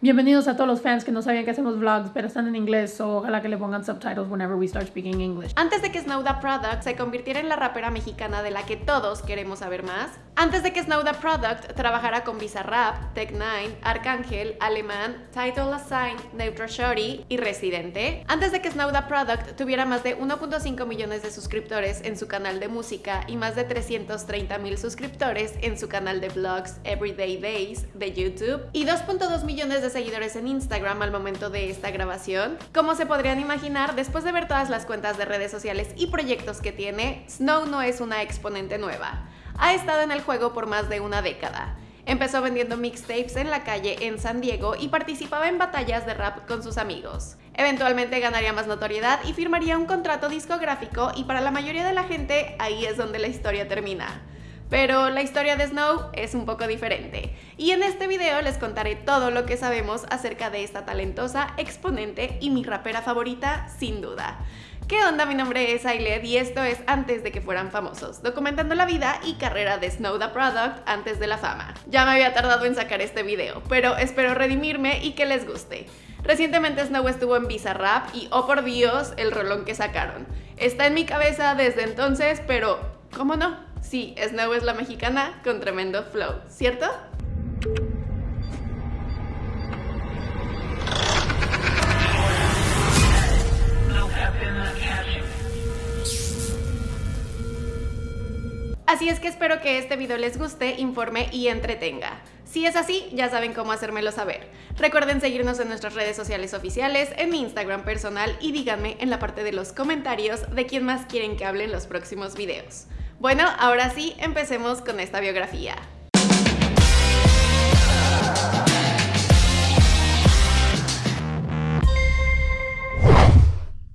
Bienvenidos a todos los fans que no sabían que hacemos vlogs, pero están en inglés, so ojalá que le pongan subtitles whenever we start speaking English. Antes de que Snow the Product se convirtiera en la rapera mexicana de la que todos queremos saber más, antes de que Snow the Product trabajara con Bizarrap, Tech9, Arcángel, Alemán, Title Assign, Neutral Shorty y Residente, antes de que Snow the Product tuviera más de 1.5 millones de suscriptores en su canal de música y más de 330 mil suscriptores en su canal de vlogs Everyday Days de YouTube y 2.2 millones de seguidores en Instagram al momento de esta grabación. Como se podrían imaginar, después de ver todas las cuentas de redes sociales y proyectos que tiene, Snow no es una exponente nueva. Ha estado en el juego por más de una década. Empezó vendiendo mixtapes en la calle en San Diego y participaba en batallas de rap con sus amigos. Eventualmente ganaría más notoriedad y firmaría un contrato discográfico y para la mayoría de la gente ahí es donde la historia termina. Pero la historia de Snow es un poco diferente. Y en este video les contaré todo lo que sabemos acerca de esta talentosa exponente y mi rapera favorita, sin duda. ¿Qué onda? Mi nombre es Ailed y esto es Antes de que fueran famosos, documentando la vida y carrera de Snow the Product antes de la fama. Ya me había tardado en sacar este video, pero espero redimirme y que les guste. Recientemente Snow estuvo en Bizarrap y oh por Dios, el rolón que sacaron. Está en mi cabeza desde entonces, pero ¿cómo no? Sí, Snow es la mexicana con tremendo flow, ¿cierto? Así es que espero que este video les guste, informe y entretenga. Si es así, ya saben cómo hacérmelo saber. Recuerden seguirnos en nuestras redes sociales oficiales, en mi Instagram personal y díganme en la parte de los comentarios de quién más quieren que hable en los próximos videos. Bueno, ahora sí, empecemos con esta biografía.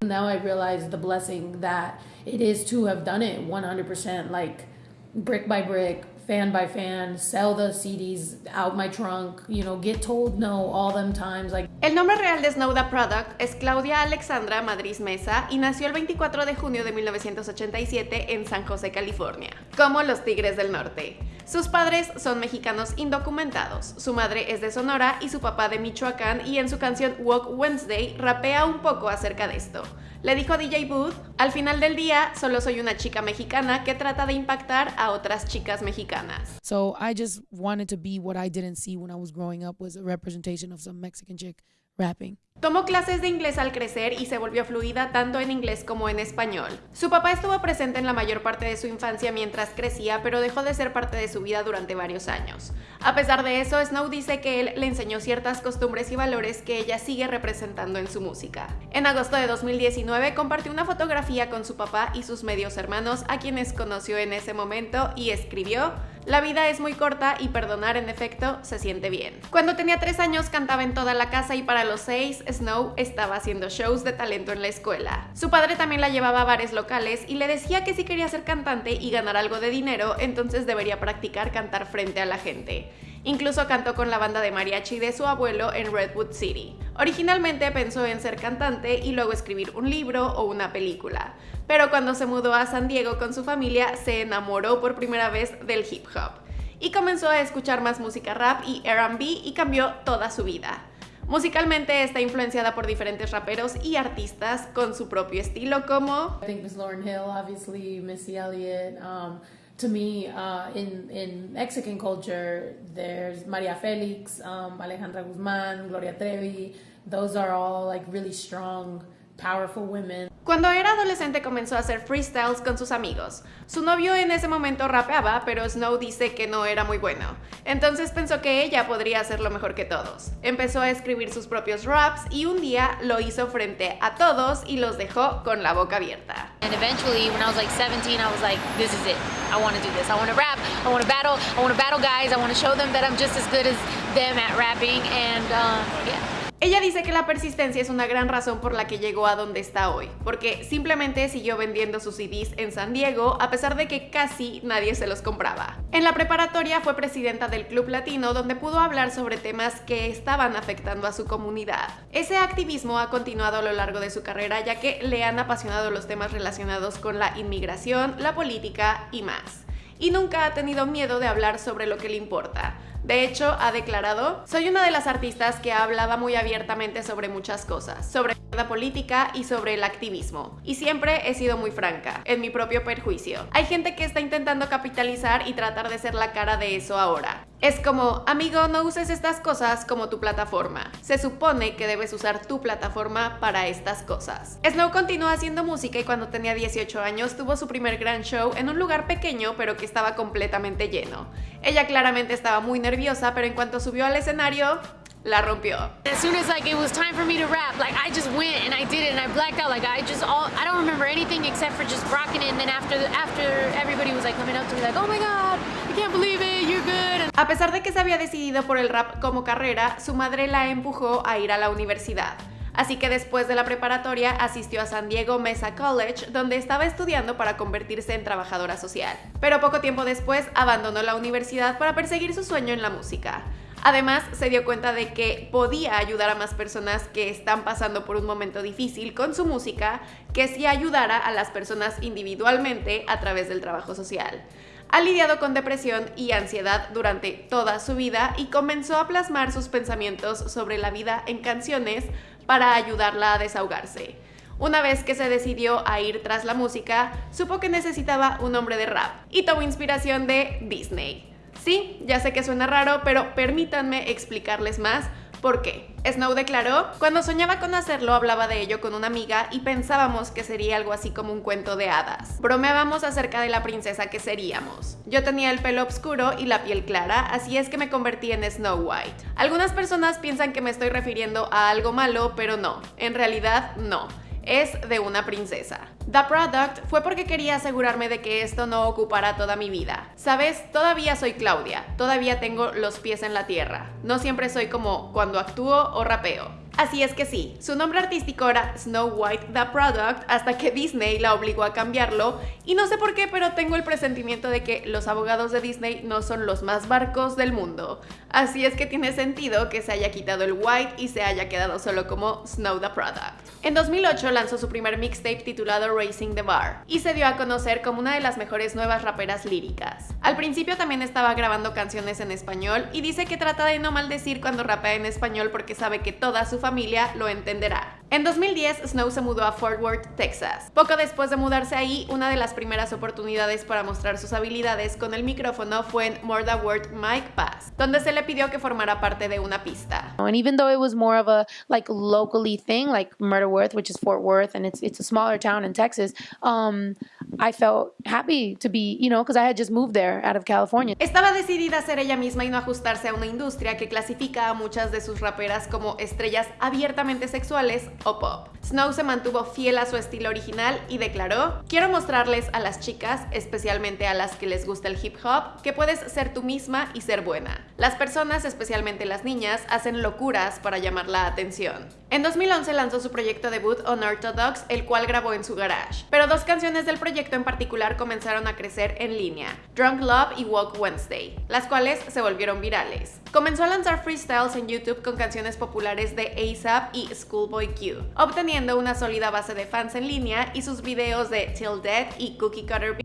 Now I realize the blessing that it is to have done it 100%, like brick by brick, fan by fan, sell the CDs out my trunk, you know, get told no all them times. Like El nombre real de Snow the Product es Claudia Alexandra Madrid Mesa y nació el 24 de junio de 1987 en San José, California, como los Tigres del Norte. Sus padres son mexicanos indocumentados, su madre es de Sonora y su papá de Michoacán y en su canción Walk Wednesday rapea un poco acerca de esto. Le dijo DJ Booth, al final del día solo soy una chica mexicana que trata de impactar a otras chicas mexicanas. So I just wanted to be what I didn't see when I was growing up was a representation of some Mexican chick rapping. Tomó clases de inglés al crecer y se volvió fluida tanto en inglés como en español. Su papá estuvo presente en la mayor parte de su infancia mientras crecía, pero dejó de ser parte de su vida durante varios años. A pesar de eso, Snow dice que él le enseñó ciertas costumbres y valores que ella sigue representando en su música. En agosto de 2019 compartió una fotografía con su papá y sus medios hermanos, a quienes conoció en ese momento, y escribió la vida es muy corta y perdonar en efecto se siente bien. Cuando tenía tres años cantaba en toda la casa y para los seis Snow estaba haciendo shows de talento en la escuela. Su padre también la llevaba a bares locales y le decía que si quería ser cantante y ganar algo de dinero, entonces debería practicar cantar frente a la gente. Incluso cantó con la banda de mariachi de su abuelo en Redwood City. Originalmente pensó en ser cantante y luego escribir un libro o una película, pero cuando se mudó a San Diego con su familia se enamoró por primera vez del hip hop y comenzó a escuchar más música rap y R&B y cambió toda su vida. Musicalmente está influenciada por diferentes raperos y artistas con su propio estilo como I think Lauren Hill, obviously Missy Elliott. Um, to me, uh, in in Mexican culture, there's Maria Felix, um, Alejandra Guzmán, Gloria Trevi. Those are all like really strong, powerful women. Cuando era adolescente comenzó a hacer freestyles con sus amigos. Su novio en ese momento rapeaba, pero Snow dice que no era muy bueno. Entonces pensó que ella podría hacerlo mejor que todos. Empezó a escribir sus propios raps y un día lo hizo frente a todos y los dejó con la boca abierta. And eventually, when I was like 17, I was like, this is it. I want to do this. I want to rap. I want to battle. I want to battle guys. I want to show them that I'm just as good as them at rapping. And um, yeah. Ella dice que la persistencia es una gran razón por la que llegó a donde está hoy, porque simplemente siguió vendiendo sus CDs en San Diego a pesar de que casi nadie se los compraba. En la preparatoria fue presidenta del Club Latino donde pudo hablar sobre temas que estaban afectando a su comunidad. Ese activismo ha continuado a lo largo de su carrera ya que le han apasionado los temas relacionados con la inmigración, la política y más. Y nunca ha tenido miedo de hablar sobre lo que le importa, De hecho, ha declarado, soy una de las artistas que hablaba muy abiertamente sobre muchas cosas, sobre la política y sobre el activismo. Y siempre he sido muy franca, en mi propio perjuicio. Hay gente que está intentando capitalizar y tratar de ser la cara de eso ahora. Es como, amigo, no uses estas cosas como tu plataforma. Se supone que debes usar tu plataforma para estas cosas. Snow continuó haciendo música y cuando tenía 18 años tuvo su primer gran show en un lugar pequeño pero que estaba completamente lleno. Ella claramente estaba muy nerviosa, pero en cuanto subió al escenario, la rompió. As soon as like it was time for me to rap, like I just went and I did it and I blacked out. Like I just all I don't remember anything except for just rocking it. And then after after everybody was like coming up to me like, oh my god, I can't believe it, you're good. A pesar de que se había decidido por el rap como carrera, su madre la empujó a ir a la universidad. Así que después de la preparatoria asistió a San Diego Mesa College, donde estaba estudiando para convertirse en trabajadora social. Pero poco tiempo después abandonó la universidad para perseguir su sueño en la música. Además, se dio cuenta de que podía ayudar a más personas que están pasando por un momento difícil con su música que si ayudara a las personas individualmente a través del trabajo social. Ha lidiado con depresión y ansiedad durante toda su vida y comenzó a plasmar sus pensamientos sobre la vida en canciones para ayudarla a desahogarse. Una vez que se decidió a ir tras la música, supo que necesitaba un hombre de rap y tomó inspiración de Disney. Sí, ya sé que suena raro, pero permítanme explicarles más por qué. Snow declaró, cuando soñaba con hacerlo hablaba de ello con una amiga y pensábamos que sería algo así como un cuento de hadas. Bromeábamos acerca de la princesa que seríamos. Yo tenía el pelo oscuro y la piel clara, así es que me convertí en Snow White. Algunas personas piensan que me estoy refiriendo a algo malo, pero no, en realidad no es de una princesa. The Product fue porque quería asegurarme de que esto no ocupara toda mi vida. Sabes, todavía soy Claudia, todavía tengo los pies en la tierra. No siempre soy como cuando actúo o rapeo. Así es que sí, su nombre artístico era Snow White The Product hasta que Disney la obligó a cambiarlo y no sé por qué, pero tengo el presentimiento de que los abogados de Disney no son los más barcos del mundo. Así es que tiene sentido que se haya quitado el White y se haya quedado solo como Snow The Product. En 2008 lanzó su primer mixtape titulado Racing the Bar y se dio a conocer como una de las mejores nuevas raperas líricas. Al principio también estaba grabando canciones en español y dice que trata de no maldecir cuando rapea en español porque sabe que toda su familia lo entenderá. En 2010, Snow se mudó a Fort Worth, Texas. Poco después de mudarse ahí, una de las primeras oportunidades para mostrar sus habilidades con el micrófono fue en More Than Word Mic Pass, donde se le pidió que formara parte de una pista. And even though it was more of a like locally thing, like Murder Worth, which is Fort Worth, and it's it's a smaller town in Texas, um, I felt happy to be, you know, because I had just moved there out of California. Estaba decidida a ser ella misma y no ajustarse a una industria que clasifica a muchas de sus raperas como estrellas abiertamente sexuales o pop. Snow se mantuvo fiel a su estilo original y declaró, quiero mostrarles a las chicas, especialmente a las que les gusta el hip hop, que puedes ser tú misma y ser buena. Las personas, especialmente las niñas, hacen locuras para llamar la atención. En 2011 lanzó su proyecto debut Unorthodox, el cual grabó en su garage. Pero dos canciones del proyecto en particular comenzaron a crecer en línea, Drunk Love y Walk Wednesday, las cuales se volvieron virales. Comenzó a lanzar freestyles en YouTube con canciones populares de ASAP y Schoolboy Q, obteniendo una sólida base de fans en línea y sus videos de Till Dead y Cookie Cutter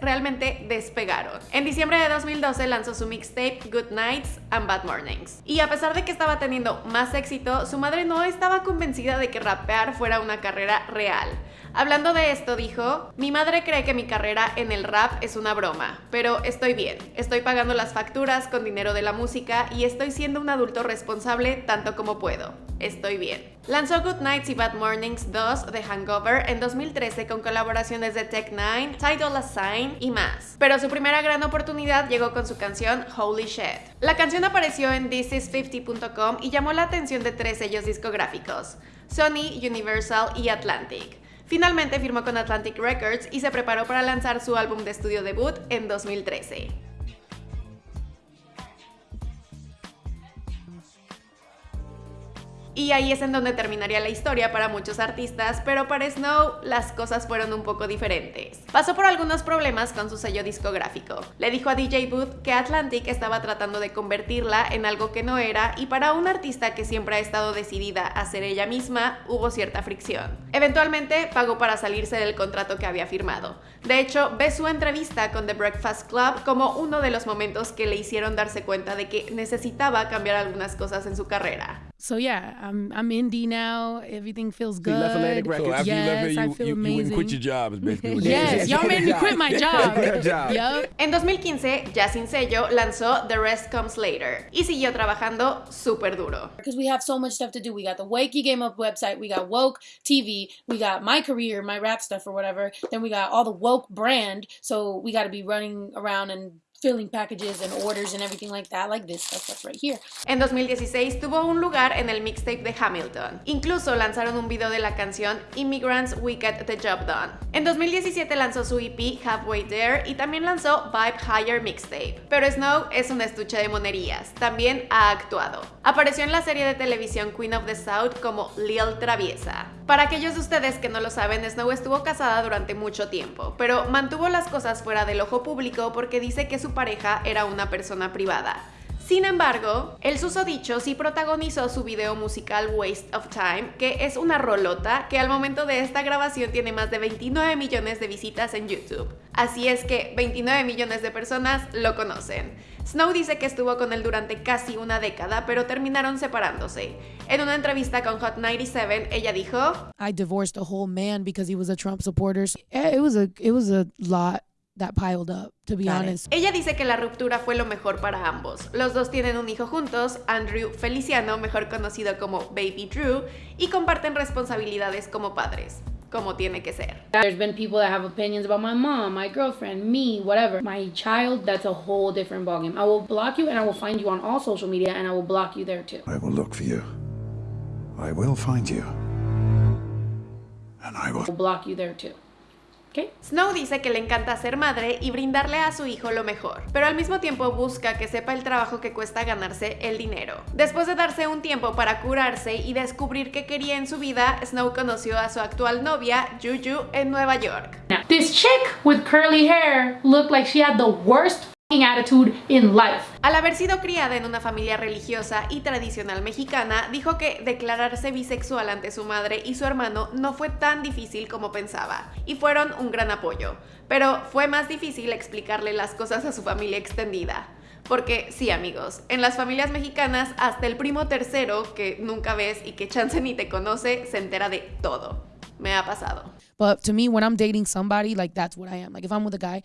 realmente despegaron. En diciembre de 2012 lanzó su mixtape Good Nights and Bad Mornings. Y a pesar de que estaba teniendo más éxito, su madre no estaba convencida de que rapear fuera una carrera real. Hablando de esto, dijo, mi madre cree que mi carrera en el rap es una broma, pero estoy bien, estoy pagando las facturas con dinero de la música y estoy siendo un adulto responsable tanto como puedo. Estoy bien. Lanzó Good Nights y Bad Mornings 2 de Hangover en 2013 con colaboraciones de Tech 9, Tidal Assign y más. Pero su primera gran oportunidad llegó con su canción Holy Shit. La canción apareció en thisis50.com y llamó la atención de tres sellos discográficos, Sony, Universal y Atlantic. Finalmente firmó con Atlantic Records y se preparó para lanzar su álbum de estudio debut en 2013. Y ahí es en donde terminaría la historia para muchos artistas, pero para Snow las cosas fueron un poco diferentes. Pasó por algunos problemas con su sello discográfico. Le dijo a DJ Booth que Atlantic estaba tratando de convertirla en algo que no era y para un artista que siempre ha estado decidida a ser ella misma, hubo cierta fricción. Eventualmente pagó para salirse del contrato que había firmado. De hecho, ve su entrevista con The Breakfast Club como uno de los momentos que le hicieron darse cuenta de que necesitaba cambiar algunas cosas en su carrera. So yeah, I'm I'm indie now. Everything feels good. you left Atlantic Records. So after you left yes, here, I feel you, you quit your job. Is basically what you Yes, said. y'all made me quit my job. Good job. Yup. En 2015, ya sin sello, lanzó The Rest Comes Later y siguió trabajando súper duro. because we have so much stuff to do. We got the Wakey Game Up website, we got Woke TV, we got my career, my rap stuff or whatever. Then we got all the Woke brand, so we got to be running around and filling packages and orders and everything like that, like this stuff right here. En 2016 tuvo un lugar en el mixtape de Hamilton. Incluso lanzaron un video de la canción Immigrants We Get the Job Done. En 2017 lanzó su EP Halfway There y también lanzó Vibe Higher Mixtape. Pero Snow es un estuche de monerías, también ha actuado. Apareció en la serie de televisión Queen of the South como Lil Traviesa. Para aquellos de ustedes que no lo saben, Snow estuvo casada durante mucho tiempo, pero mantuvo las cosas fuera del ojo público porque dice que su pareja era una persona privada. Sin embargo, el susodicho sí protagonizó su video musical Waste of Time, que es una rolota que al momento de esta grabación tiene más de 29 millones de visitas en YouTube. Así es que 29 millones de personas lo conocen. Snow dice que estuvo con él durante casi una década, pero terminaron separándose. En una entrevista con Hot 97, ella dijo, I divorced a whole man because he was a Trump supporter. Yeah, It was a it was a lot that piled up, to be Got it. honest. Ella dice que la ruptura fue lo mejor para ambos. Los dos tienen un hijo juntos, Andrew Feliciano, mejor conocido como Baby Drew, y comparten responsabilidades como padres, como tiene que ser. There's been people that have opinions about my mom, my girlfriend, me, whatever. My child, that's a whole different ballgame. I will block you and I will find you on all social media and I will block you there too. I will look for you. I will find you. And I will I will block you there too. Snow dice que le encanta ser madre y brindarle a su hijo lo mejor, pero al mismo tiempo busca que sepa el trabajo que cuesta ganarse el dinero. Después de darse un tiempo para curarse y descubrir qué quería en su vida, Snow conoció a su actual novia, Juju, en Nueva York. Now, this chick with curly hair looked like she had the worst attitude in life. Al haber sido criada en una familia religiosa y tradicional mexicana, dijo que declararse bisexual ante su madre y su hermano no fue tan difícil como pensaba, y fueron un gran apoyo. Pero fue más difícil explicarle las cosas a su familia extendida. Porque sí, amigos, en las familias mexicanas hasta el primo tercero, que nunca ves y que chance ni te conoce, se entera de todo. Me ha pasado. But to me, when I'm dating somebody, like that's what I am. Like if I'm with a guy,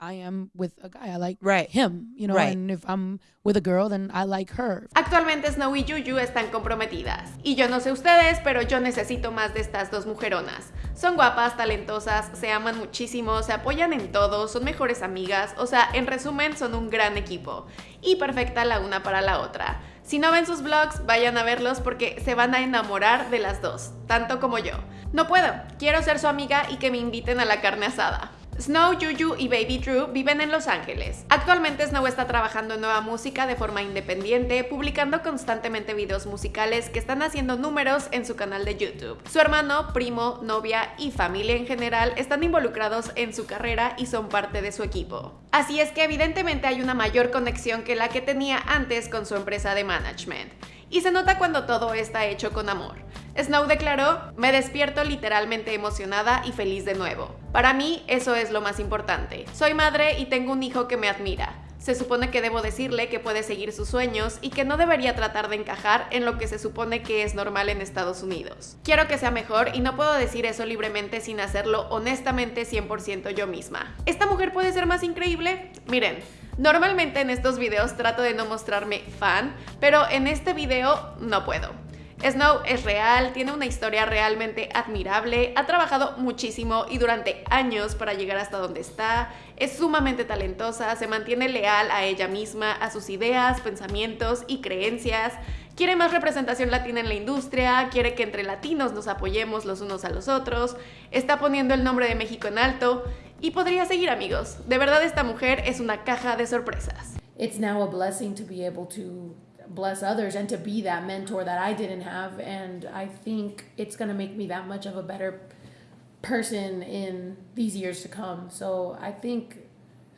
I am with a guy. I like Right. him, you know. Right. And if I'm with a girl, then I like her. Actualmente Snow y Juju están comprometidas. Y yo no sé ustedes, pero yo necesito más de estas dos mujeronas. Son guapas, talentosas, se aman muchísimo, se apoyan en todo, son mejores amigas, o sea, en resumen son un gran equipo. Y perfecta la una para la otra. Si no ven sus vlogs, vayan a verlos porque se van a enamorar de las dos, tanto como yo. No puedo, quiero ser su amiga y que me inviten a la carne asada. Snow, Juju y Baby Drew viven en Los Ángeles. Actualmente Snow está trabajando en nueva música de forma independiente, publicando constantemente videos musicales que están haciendo números en su canal de YouTube. Su hermano, primo, novia y familia en general están involucrados en su carrera y son parte de su equipo. Así es que evidentemente hay una mayor conexión que la que tenía antes con su empresa de management. Y se nota cuando todo está hecho con amor. Snow declaró, me despierto literalmente emocionada y feliz de nuevo. Para mí eso es lo más importante. Soy madre y tengo un hijo que me admira. Se supone que debo decirle que puede seguir sus sueños y que no debería tratar de encajar en lo que se supone que es normal en Estados Unidos. Quiero que sea mejor y no puedo decir eso libremente sin hacerlo honestamente 100% yo misma. ¿Esta mujer puede ser más increíble? Miren, normalmente en estos videos trato de no mostrarme fan, pero en este video no puedo. Snow es real, tiene una historia realmente admirable, ha trabajado muchísimo y durante años para llegar hasta donde está, es sumamente talentosa, se mantiene leal a ella misma, a sus ideas, pensamientos y creencias, quiere más representación latina en la industria, quiere que entre latinos nos apoyemos los unos a los otros, está poniendo el nombre de México en alto y podría seguir amigos. De verdad esta mujer es una caja de sorpresas. It's now a blessing to be able to bless others and to be that mentor that I didn't have. And I think it's going to make me that much of a better person in these years to come. So I think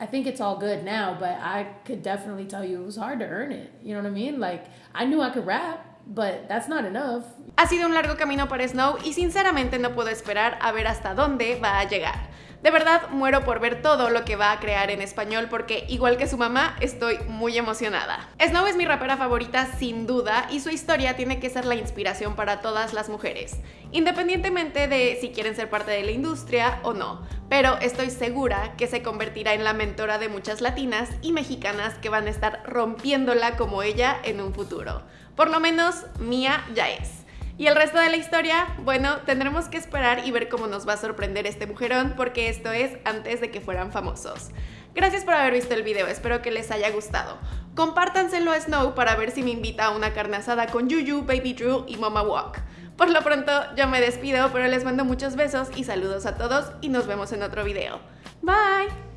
I think it's all good now, but I could definitely tell you it was hard to earn it. You know what I mean? Like I knew I could rap, but that's not enough. Ha sido un largo camino para Snow y sinceramente no puedo esperar a ver hasta dónde va a llegar. De verdad muero por ver todo lo que va a crear en español porque igual que su mamá estoy muy emocionada. Snow es mi rapera favorita sin duda y su historia tiene que ser la inspiración para todas las mujeres, independientemente de si quieren ser parte de la industria o no, pero estoy segura que se convertirá en la mentora de muchas latinas y mexicanas que van a estar rompiéndola como ella en un futuro. Por lo menos mía ya es. Y el resto de la historia, bueno, tendremos que esperar y ver cómo nos va a sorprender este mujerón porque esto es antes de que fueran famosos. Gracias por haber visto el video, espero que les haya gustado. Compártanselo a Snow para ver si me invita a una carne asada con Yuyu, Baby Drew y Mama Walk. Por lo pronto, yo me despido, pero les mando muchos besos y saludos a todos y nos vemos en otro video. Bye!